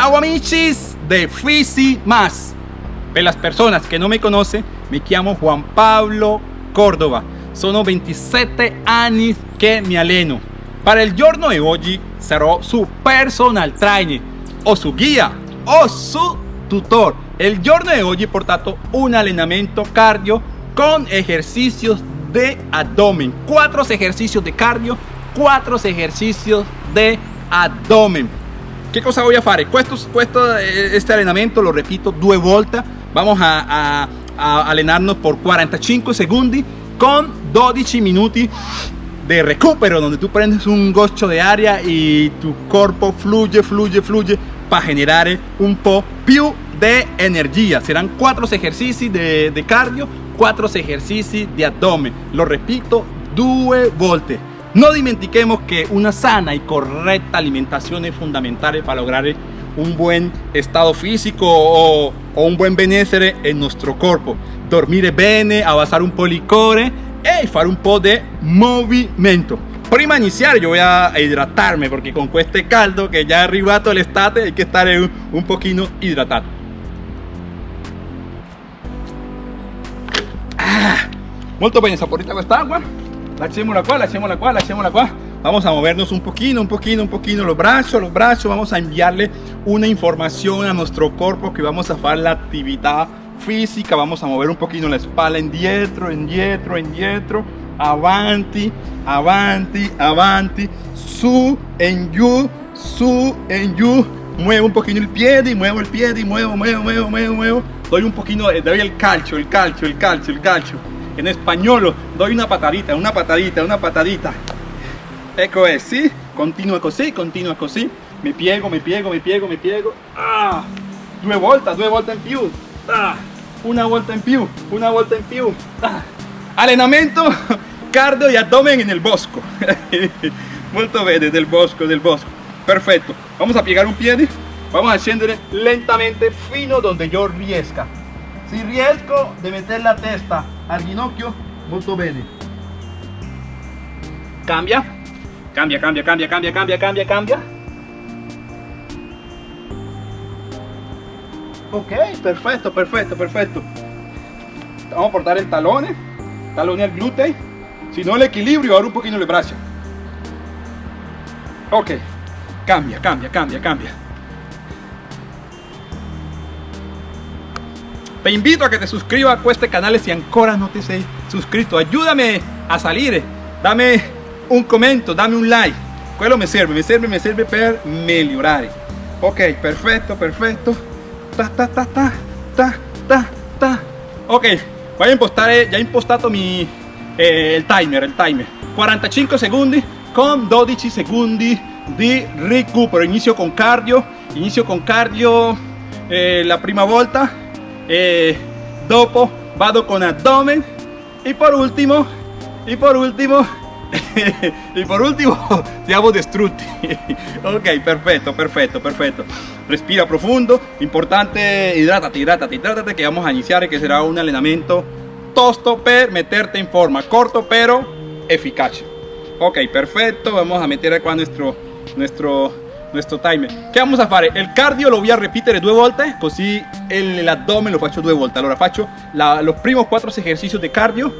Ciao amicis de Fisi Más. Per las personas que no me conocen, me llamo Juan Pablo Córdoba. Sono 27 anni che mi alleno. Para il giorno di oggi sarò su personal trainer o su guía o su tutor. El giorno de hoy he portato un allenamento cardio con ejercicios de abdomen. Cuatro ejercicios de cardio, cuatro ejercicios de abdomen. ¿Qué cosa a hacer? Questo, questo, este allenamento lo repito due volte. Vamos a, a, a allenarnos por 45 segundos con 12 minutos de recupero donde tú prendes un gocho de área y tu cuerpo fluye, fluye, fluye para generar un po' più de energía. Serán cuatro ejercicios de, de cardio, cuatro ejercicios de abdomen. Lo repito, due volte. No dimentiquemos que una sana y correcta alimentación es fundamental para lograr un buen estado físico o, un buen benessere en nuestro cuerpo. Dormire bene, avanzar un po' licore e fare un po' de movimiento. Prima de iniciar yo voy a hidratarme porque con este caldo que ya arribato el estate hay que estar un, un poquito hidratado. Ah, molto bene, saporita questa acqua. Lasciamola qua, lasciamola qua, lasciamola qua. Vamos a movernos un poquito, un poquito, un poquito los brazos, los brazos. Vamos a enviarle una información a nuestro cuerpo que vamos a hacer la actividad física. Vamos a mover un poquito la espalda indietro, indietro, indietro. Avanti, avanti, avanti. Su, en you, su, en you. Muevo un poquito el pie y muevo el pie y muevo, muevo, muevo, muevo, muevo. Doy un poquito, doy el calcio, el calcio, el calcio, el calcio. En español doy una patadita, una patadita, una patadita. Ecco es, ¿sí? Continúa así, continúa así. Me piego, me piego, me piego, me piego. Ah, due vueltas, due vueltas en più. Ah, una vuelta en più, una vuelta en più. Ah. Allenamento cardio y abdomen en el bosco. Molto bene, del bosco, del bosco. Perfecto. Vamos a piegar un pie. Vamos a scendere lentamente fino donde yo riesca. Si riesco de meter la testa al ginocchio, molto bene. Cambia, cambia, cambia, cambia, cambia, cambia, cambia, cambia. Ok, perfecto, perfecto, perfecto. Vamos a portar el talone, talone al glúteo. Si no el equilibrio, ahora un poquito el brazo. Ok, cambia, cambia, cambia, cambia. Te invito a que te suscribas a este canal si ancora no te sei suscrito. Ayúdame a salir. Dame un comentario, dame un like. Quello me sirve, me sirve, me sirve per migliorare. Ok, perfecto, perfecto. Ta, ta, ta, ta, ta, ta, ta. Ok, voy a impostar, ya he impostado mi, eh, el timer, el timer. 45 secondi con 12 secondi di recupero. Inicio con cardio, inicio con cardio eh, la prima volta. Eh, dopo vado con abdomen y por último y por último y por último siamo distrutti ok perfecto perfecto perfecto. Respira profundo importante hidrátate hidrátate hidrátate que vamos a iniciar que será un entrenamiento tosto per meterte en forma corto pero eficaz. Ok perfecto vamos a meter acá nuestro nuestro nuestro timer. ¿Qué vamos a hacer? El cardio lo voy a repetir dos volte così abdomen lo faccio due volte allora faccio la, los primos cuatro ejercicios de cardio.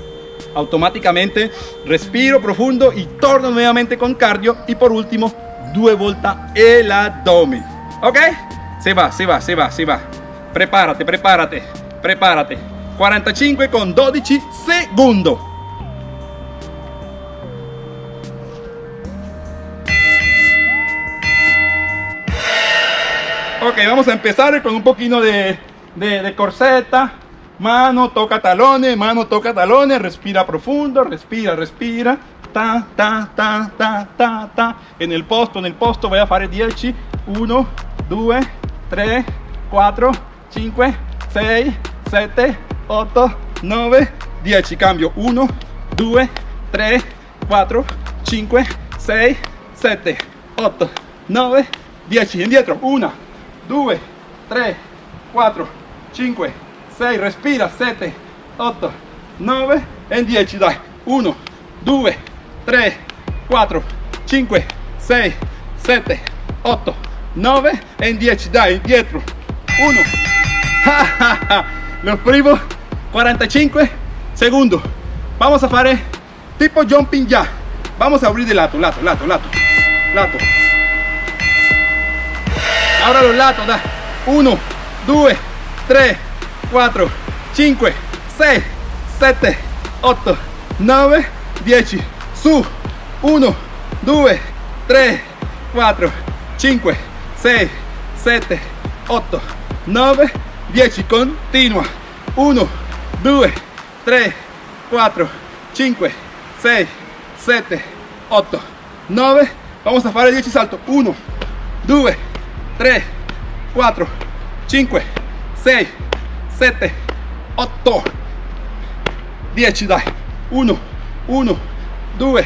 Automáticamente respiro profundo y torno nuevamente con cardio. Y por último due volte el abdomen. Ok se va se va se va se va. Prepárate prepárate prepárate. 45 con 12 segundos Ok, vamos a empezar con un poquito de, de, de, corseta. Mano toca talones, mano toca talones, respira profundo, respira, respira. Ta, ta, ta, ta, ta, ta. En el posto, en el posto voy a fare 10. 1, 2, 3, 4, 5, 6, 7, 8, 9, 10. Cambio 1, 2, 3, 4, 5, 6, 7, 8, 9, 10. Indietro. 1, 2, 3, 4, 5, 6, respira, 7, 8, 9 e 10, dai, 1, 2, 3, 4, 5, 6, 7, 8, 9 e 10 dai dietro 1 los primos 45 segundos vamos a fare tipo jumping ya vamos a abrir de lato lato lato lato lato ahora los latos da. 1 2 3 4 5 6 7 8 9 10 su. 1 2 3 4 5 6 7 8 9 10 continua 1 2 3 4 5 6 7 8 9 vamos a fare 10 salto. 1 2 3 4 5 6 7 8 10 dai 1 1 2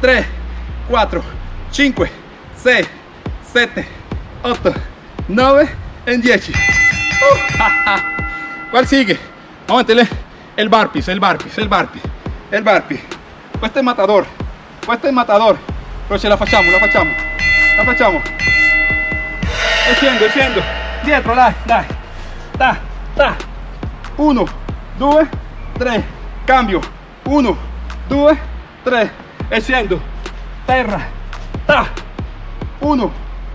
3 4 5 6 7 8 9 en 10 ¿cuál sigue? vamos a meterle el barpis el barpis el barpis el barpis este es matador este es matador. Pero la facciamo la facciamo la facciamo e scendo e scendo dietro dai dai. Ta ta 1 2 3 cambio. 1 2 3 e scendo. Terra. Ta. 1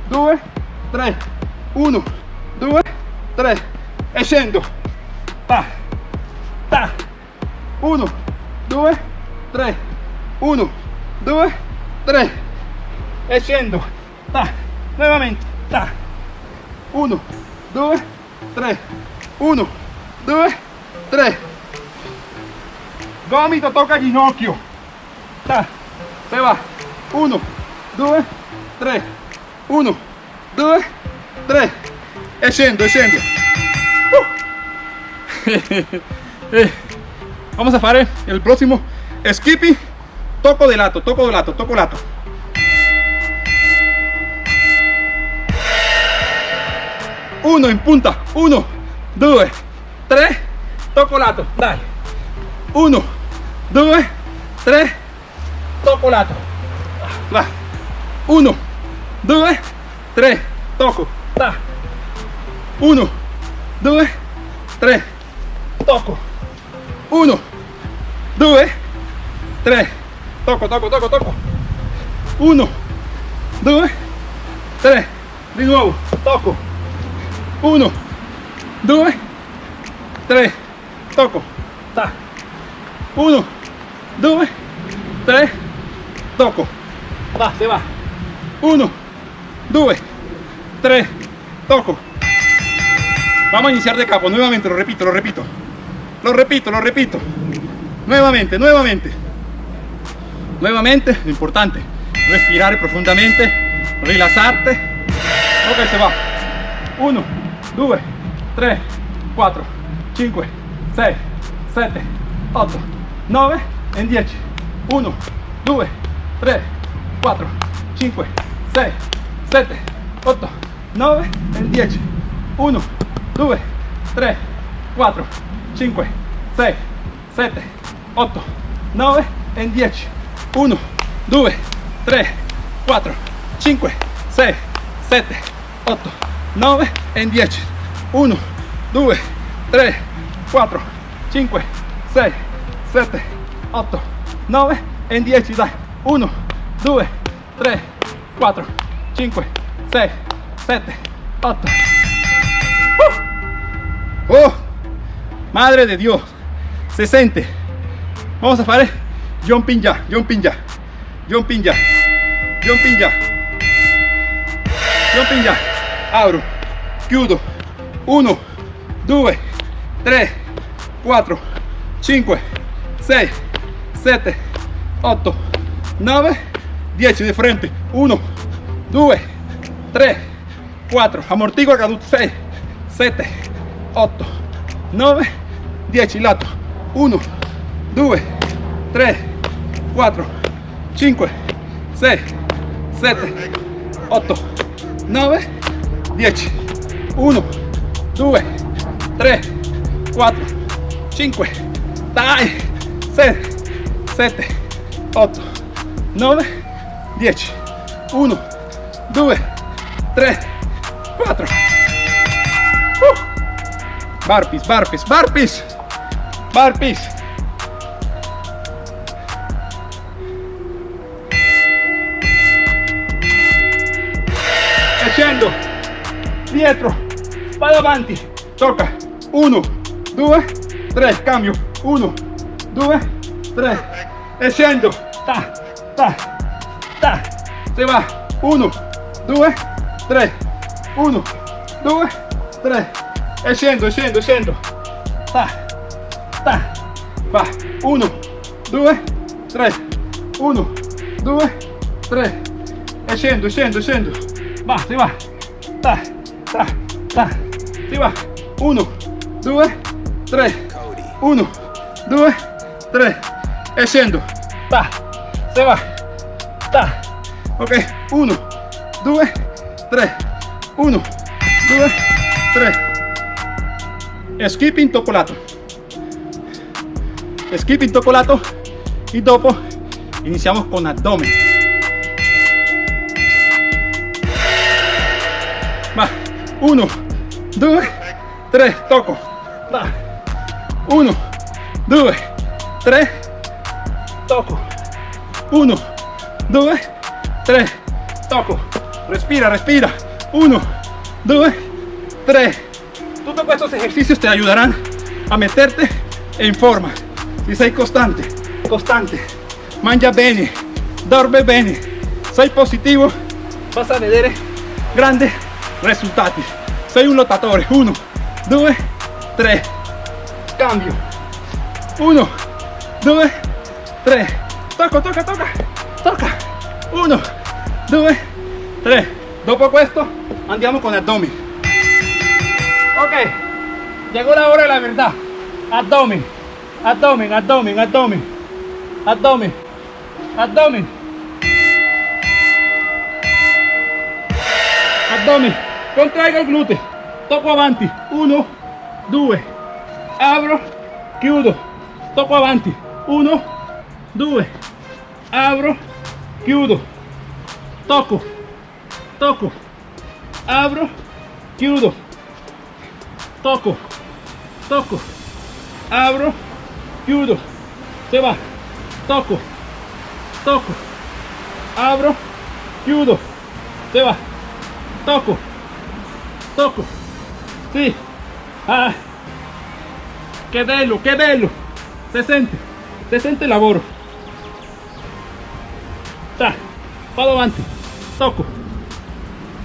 2 3 1 2 3 e scendo. Ta. Ta. 1 2 3 1 2 3 e scendo. Ta. Nuovamente. Ta 1 2 3 1 2 3 gomito toca ginocchio. Ta se va. 1 2 3 1 2 3 e scendo uh. vamos a fare el próximo skippy toco de lato toco de lato toco lato uno in punta. 1 2 3 toco lato dai 1 2 3 toco lato va 1 2 3 toco. Ta 1 2 3 toco. 1 2 3 toco toco toco toco. 1 2 3 di nuovo toco 1 2 3 toco ta. 1 2 3 toco va se va. 1 2 3 toco. Vamos a iniciar de capo nuevamente lo repito lo repito. Lo repito lo repito. Nuevamente nuevamente. Nuevamente lo importante respirar profundamente rilassarte ok se va. 1 2 3 4 5 6 7 8 9 en 10 1 2 3 4 5 6 7 8 9 en 10 1 2 3 4 5 6 7 8 9 en 10 1 2 3 4 5 6 7 8 9 en 10 1 2 3 4 5 6 7 8 9 en 10 dai 1 2 3 4 5 6 7 8 uh. oh madre de dios se siente. Vamos a fare jumping ya jumping ya jumping ya jumping ya jumping ya apro chiudo 1 2 3 4 5 6 7 8 9 10 de frente. 1 2 3 4 amortigua caduto 6 7 8 9 10 lato. 1 2 3 4 5 6 7 8 9 10 1 2 3 4 5 dai 6 7 8 9 10 1 2 3 4. Uh. Barpis, barpis, barpis. Barpis. Dietro. Vado avanti. Tocca. 1, 2, 3. Cambio. 1, 2, 3. E scendo. Ta, ta, ta. Se va. 1, 2, 3. 1, 2, 3. E scendo, e scendo, e scendo. Ta, ta. Va. 1, 2, 3. 1, 2, 3. E scendo, e scendo, scendo. Va, si va. Ta, ta, ta. Si va. 1, 2, 3. 1, 2, 3. E scendo. Ta. Se va. Ta. Ok. 1, 2, 3. 1, 2, 3. Skipping toccolato. Skipping toccolato. E dopo iniziamo con abdomen. 1, 2, 3. Tocco. Va. 1, 2, 3. Tocco. 1, 2, 3. Tocco. Respira, respira. 1, 2, 3. Todos estos ejercicios te ayudarán a meterte en forma. Si sei costante, costante, mangia bene, dorme bene, sei positivo, vas a vedere grandes risultati. Sei un lottatore. 1, 2, 3. Cambio. 1, 2, 3. Tocca, tocca, tocca, tocca. 1, 2, 3. Dopo questo andiamo con abdomen. Ok, llegó la hora de la verdad. Abdomen, abdomen, abdomen, abdomen, abdomen, abdomen. Abdomen, contraigo il gluteo, tocco avanti, 1, 2, apro, chiudo, tocco avanti, 1, 2, apro, chiudo, tocco, tocco, apro, chiudo, tocco, tocco, apro, chiudo, se va, tocco, tocco, apro, chiudo, se va, tocco, tocco, sì, ah, che bello, che bello, sente il lavoro, ta, vado avanti, tocco,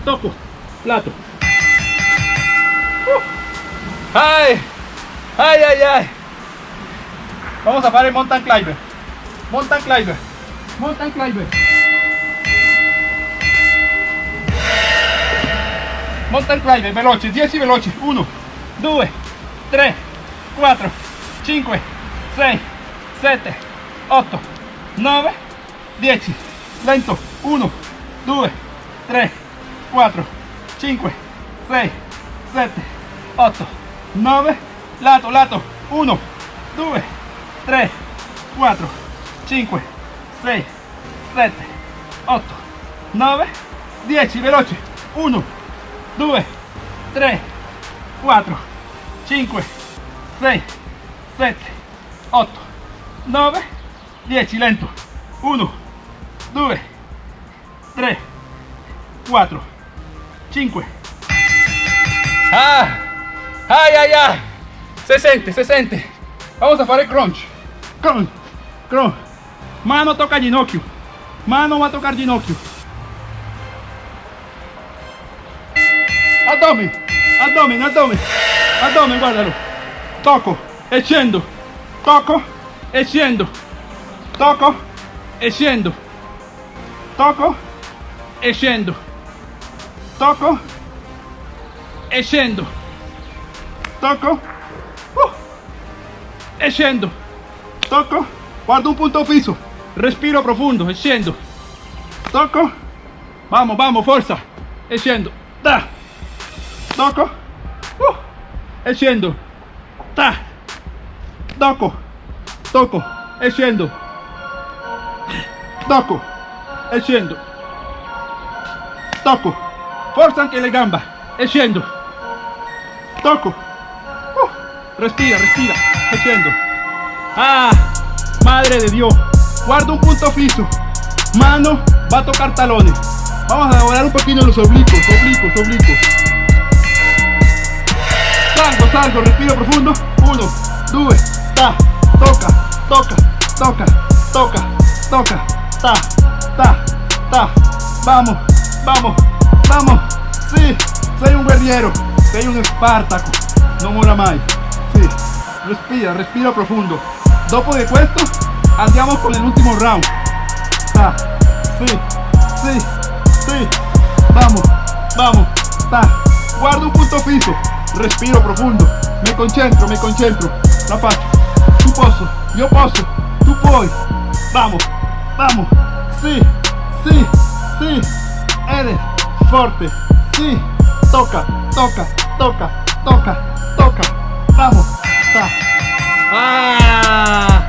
tocco, lato, Uh. ay, ay, ay, ay, vamos a fare mountain climber, mountain climber, mountain climber, mountain climber, veloci, 10 veloci, 1, 2, 3, 4, 5, 6, 7, 8, 9, 10, lento, 1, 2, 3, 4, 5, 6, 7, 8, 9, lato, lato, 1, 2, 3, 4, 5, 6, 7, 8, 9, 10, veloci, 1, 2, 3, 4, 5, 6, 7, 8, 9, 10, lento, 1, 2, 3, 4, 5. Ah, ay, ay, ay, se sente, se sente. Vamos a fare crunch, crunch, crunch. Mano toca ginocchio, mano va a tocar ginocchio. Abdomen, abdomen, abdomen, abdomen, guardalo. Tocco e tocco e tocco e tocco e tocco e tocco uh, tocco, guardo un punto fisso, respiro profondo e tocco, vamos, vamos, forza, e uh, e scendo, ta, tocco, tocco, e scendo, tocco, e scendo, tocco, forza anche le gambe, e scendo tocco uh, respira respira. E scendo ah madre de dios. Guarda un punto fijo. Mano va a tocar talones. Vamos a elaborar un poquito los oblicuos oblicuos oblicuos salgo salgo respiro profundo. Uno due ta toca toca toca toca toca ta ta ta. Vamos vamos vamos. Sí sei un guerriero sei un espartaco no mora mai sí respira respira profundo. Dopo de questo andiamo con el último round. Ta sí sí sí. Vamos vamos ta. Guarda un punto fijo respiro profundo. Me concentro me concentro. La faccio tu posso io posso tu puoi vamos vamos. Sí sí sí. Eres fuerte. Sí. Toca toca toca toca toca. Vamos ta. Ah.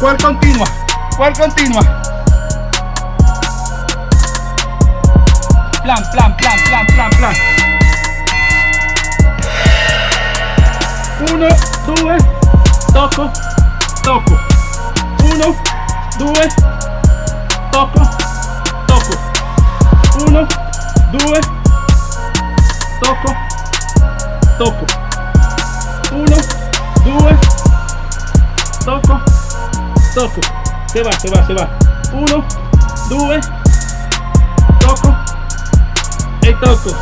Cuál continua cuál continua. Plan plan plan plan plan plan uno due tocco tocco uno due tocco tocco uno due tocco tocco uno due tocco tocco se va se va se va. Uno due tocco e tocco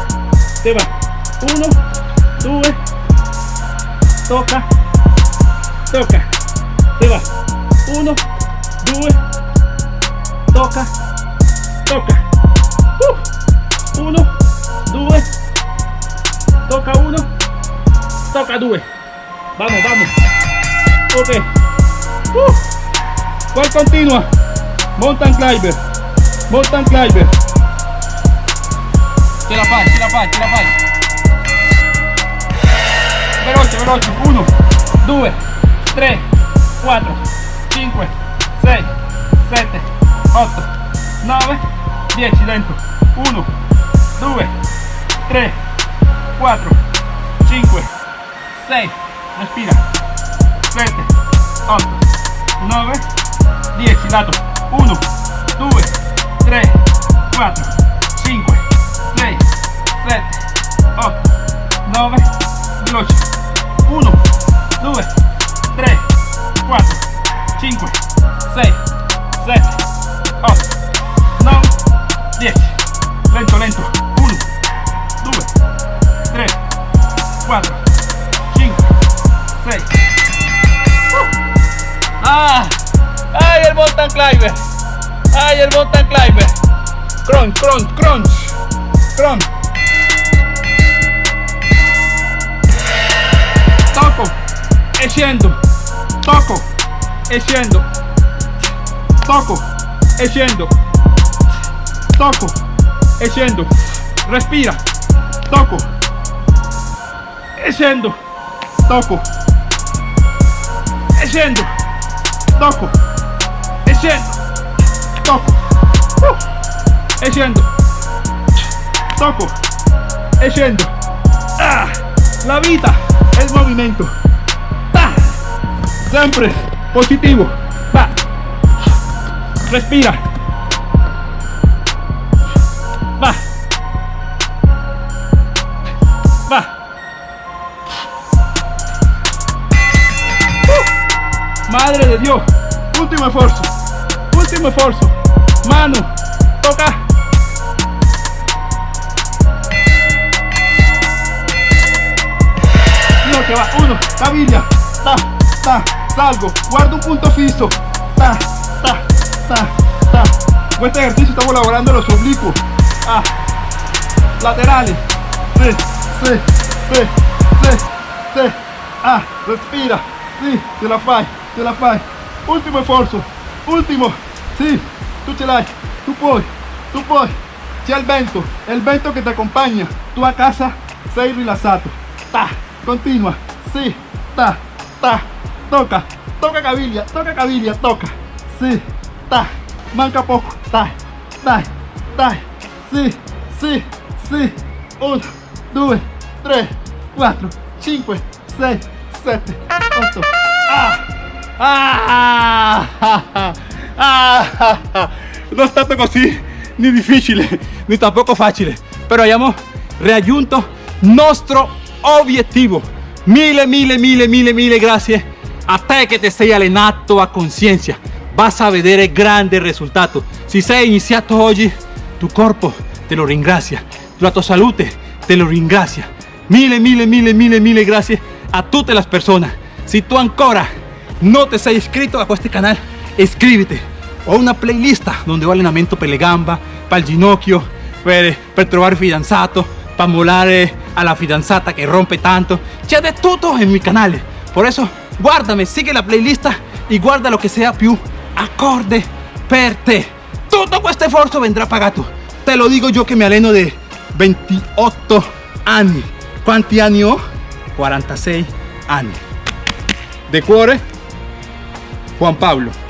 se va. Uno due toca. Toca. Se va. Uno. Due. Toca. Toca. Uh, uno. Due. Toca uno. Toca due. Vamos vamos. Ok. Uh, cuál continua mountain climber. Mountain climber. Ce la fai ce la fai ce la veloce veloce. 1 2 3 4 5 6 7 8 9 10 dentro 1 2 3 4 5 6 respira. 7 8 9 10 lato 1 2 3 4 5 6 7 8 9 veloce 1 2 3 4 5 6 7 8 9 10 lento lento. 1 2 3 4 5 6 ah. Ay el mountain climber. Ay el mountain climber. Crunch crunch crunch. Crunch e scendo tocco e scendo tocco e scendo tocco e scendo respira. Tocco e scendo tocco e scendo tocco e scendo tocco uh, e scendo tocco e scendo ah, la il movimento ah, sempre positivo. Va. Respira. Va. Va. Uh, madre de Dios. Último esfuerzo. Último esfuerzo. Mano. Toca. No que va. Uno. Caviglia ta ta salgo guardo un punto fijo. Ta ta ta ta con este ejercicio estamos elaborando los oblicuos. Ah, laterales. Sí, sí, sí, sí, sí. ah, respira. Sí, te la fai, te la fai. Ultimo esfuerzo ultimo sì, tu ce l'hai tu puoi, tu puoi c'è il vento, il vento che ti accompagna tu a casa sei rilassato ta, continua, sì, ta, ta toca, toca caviglia, toca caviglia, toca sì, ta, manca poco dai, dai, dai sì, sì, sì uno, 2, 3, 4, 5, 6, 7, 8. Ah! Ah! Ah! Ah! Ah! Non è stato così né difficile né tampoco facile, però abbiamo raggiunto nostro obiettivo. Mille, mille, mille, mille, mille grazie a te che ti sei allenato a conciencia. Vas a vedere grande risultato. Se sei iniziato oggi, tu corpo te lo ringrazia, la tua salute te lo ringrazia. Mille, mille, mille, mille, mille grazie a tutte le persone. Se tu ancora no te sei iscritto a questo canale, iscriviti. Ho una playlist donde ho allenamento per le gamba, per il ginocchio, per, per fidanzato, per molare alla fidanzata che rompe tanto. C'è di tutto in mi canale. Por eso, guardami, sigue la playlist y guarda lo que sea più acorde per te. Tutto questo sforzo vendrà pagato. Te lo digo yo que me alleno de 28 anni. Quanti anni ho? 46 anni. De cuore, Juan Pablo.